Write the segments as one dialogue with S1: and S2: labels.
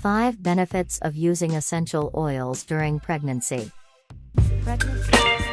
S1: 5 Benefits of using essential oils during pregnancy. Pregnancy.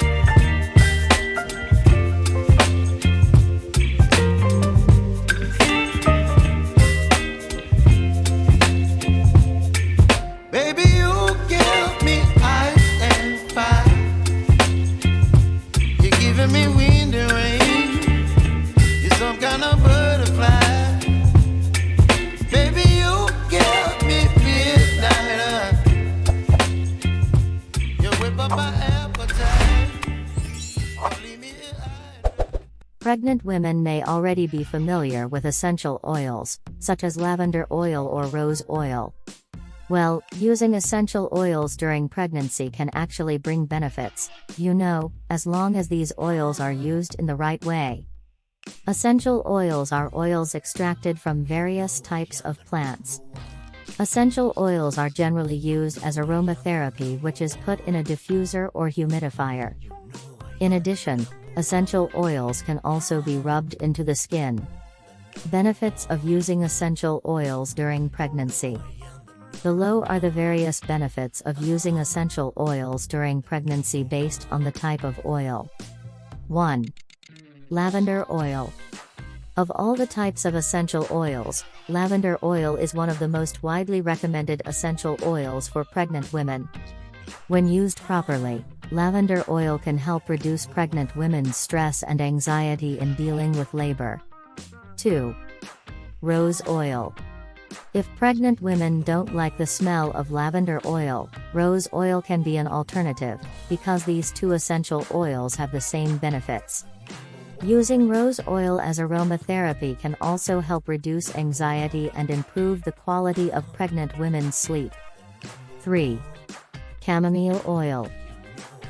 S1: Pregnant women may already be familiar with essential oils, such as lavender oil or rose oil. Well, using essential oils during pregnancy can actually bring benefits, you know, as long as these oils are used in the right way. Essential oils are oils extracted from various types of plants. Essential oils are generally used as aromatherapy, which is put in a diffuser or humidifier. In addition, essential oils can also be rubbed into the skin. Benefits of using essential oils during pregnancy. Below are the various benefits of using essential oils during pregnancy based on the type of oil. 1. Lavender oil. Of all the types of essential oils, lavender oil is one of the most widely recommended essential oils for pregnant women. When used properly, lavender oil can help reduce pregnant women's stress and anxiety in dealing with labor. 2. Rose oil. If pregnant women don't like the smell of lavender oil, rose oil can be an alternative, because these two essential oils have the same benefits. Using rose oil as aromatherapy can also help reduce anxiety and improve the quality of pregnant women's sleep. 3. Chamomile oil.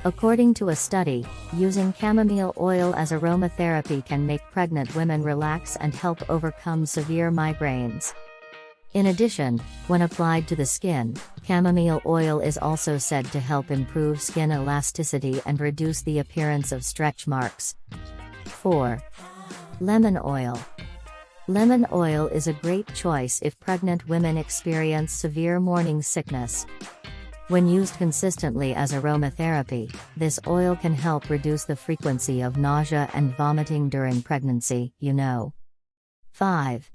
S1: According to a study, using chamomile oil as aromatherapy can make pregnant women relax and help overcome severe migraines. In addition, when applied to the skin, chamomile oil is also said to help improve skin elasticity and reduce the appearance of stretch marks. 4. Lemon oil. Lemon oil is a great choice if pregnant women experience severe morning sickness. When used consistently as aromatherapy, this oil can help reduce the frequency of nausea and vomiting during pregnancy, you know. 5.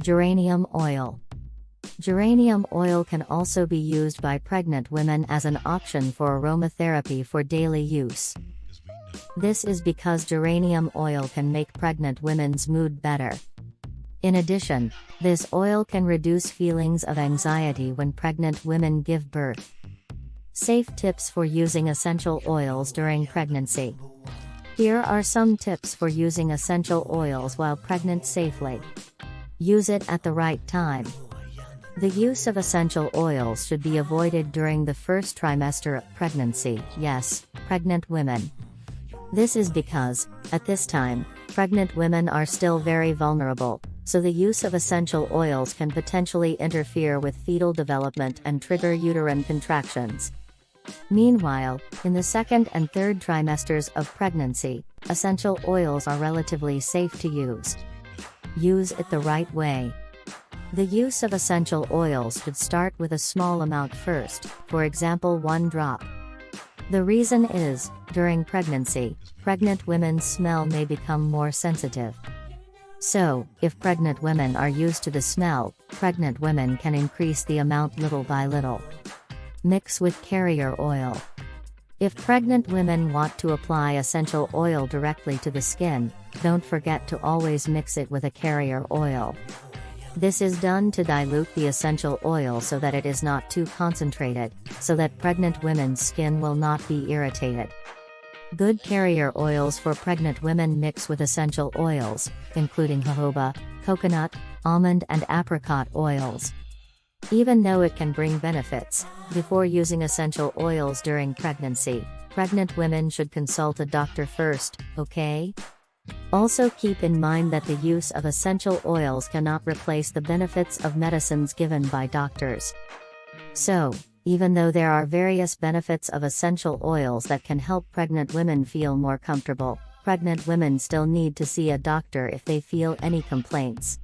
S1: Geranium oil. Geranium oil can also be used by pregnant women as an option for aromatherapy for daily use. This is because geranium oil can make pregnant women's mood better. In addition, this oil can reduce feelings of anxiety when pregnant women give birth. Safe tips for using essential oils during pregnancy. Here are some tips for using essential oils while pregnant safely. Use it at the right time. The use of essential oils should be avoided during the first trimester of pregnancy, yes, pregnant women. This is because, at this time, pregnant women are still very vulnerable, so the use of essential oils can potentially interfere with fetal development and trigger uterine contractions. Meanwhile, in the second and third trimesters of pregnancy, essential oils are relatively safe to use. Use it the right way. The use of essential oils should start with a small amount first, for example 1 drop. The reason is, during pregnancy, pregnant women's smell may become more sensitive. So, if pregnant women are used to the smell, pregnant women can increase the amount little by little. Mix with carrier oil. If pregnant women want to apply essential oil directly to the skin, don't forget to always mix it with a carrier oil. This is done to dilute the essential oil so that it is not too concentrated, so that pregnant women's skin will not be irritated. Good carrier oils for pregnant women mix with essential oils, including jojoba, coconut, almond and apricot oils. Even though it can bring benefits, before using essential oils during pregnancy, pregnant women should consult a doctor first, okay? Also keep in mind that the use of essential oils cannot replace the benefits of medicines given by doctors. So, even though there are various benefits of essential oils that can help pregnant women feel more comfortable, pregnant women still need to see a doctor if they feel any complaints.